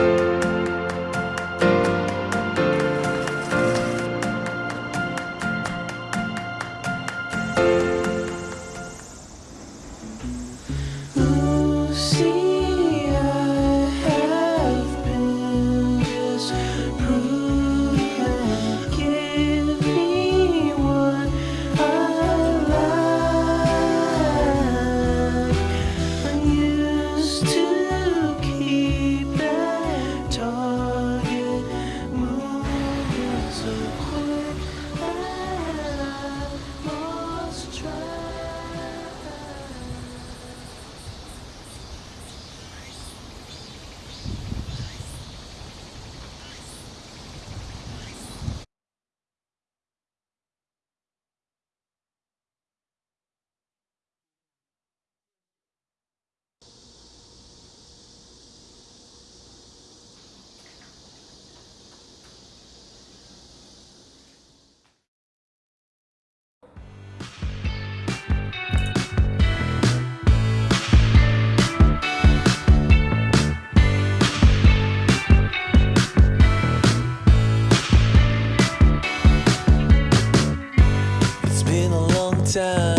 Lucy, time.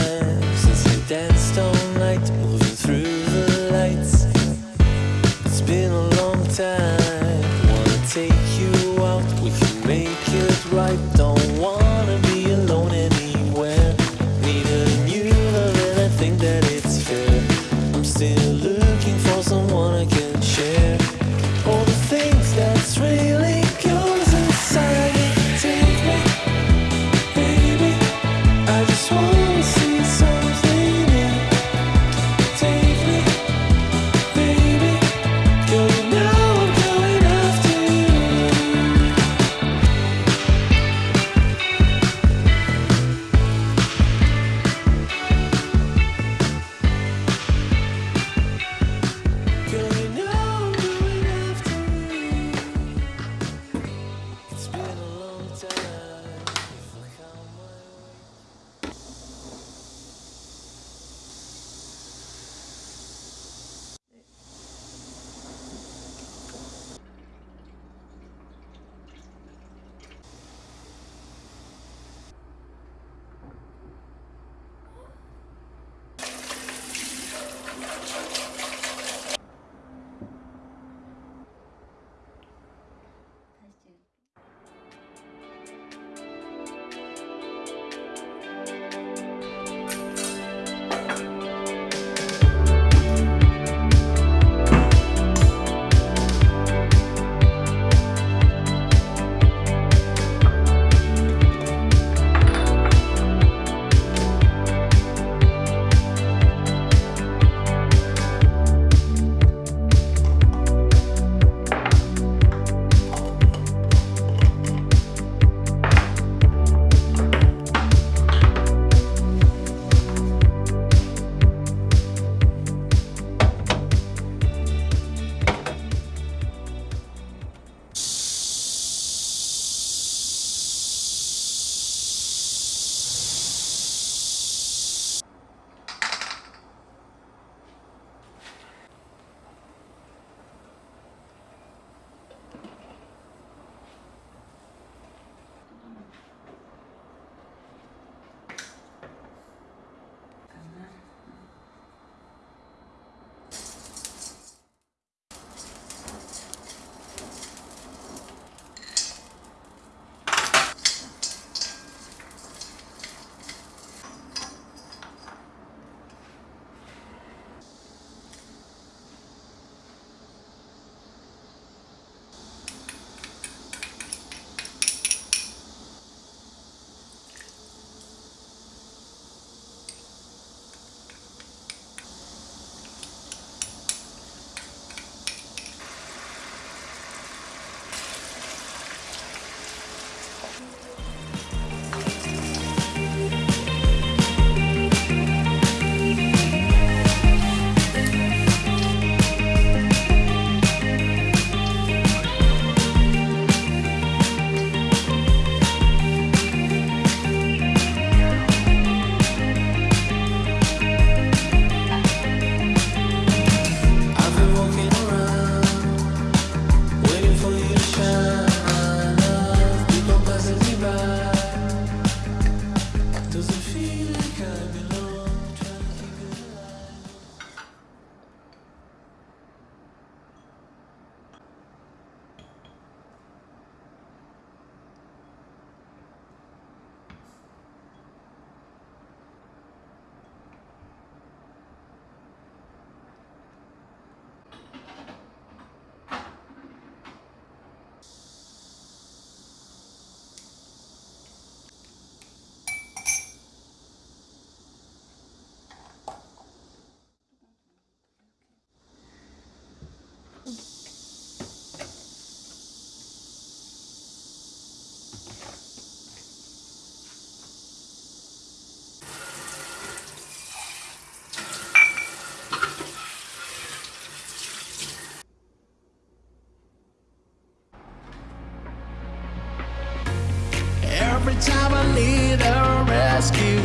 Every time I need a rescue,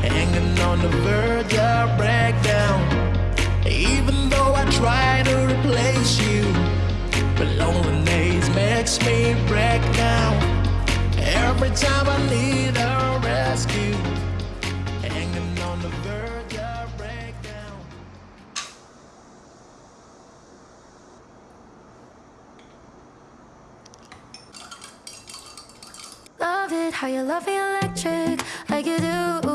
hanging on the verge of breakdown. Even though I try to replace you, but loneliness makes me break down. Every time I need a rescue, hanging on the verge Love it how you love me electric, like you do.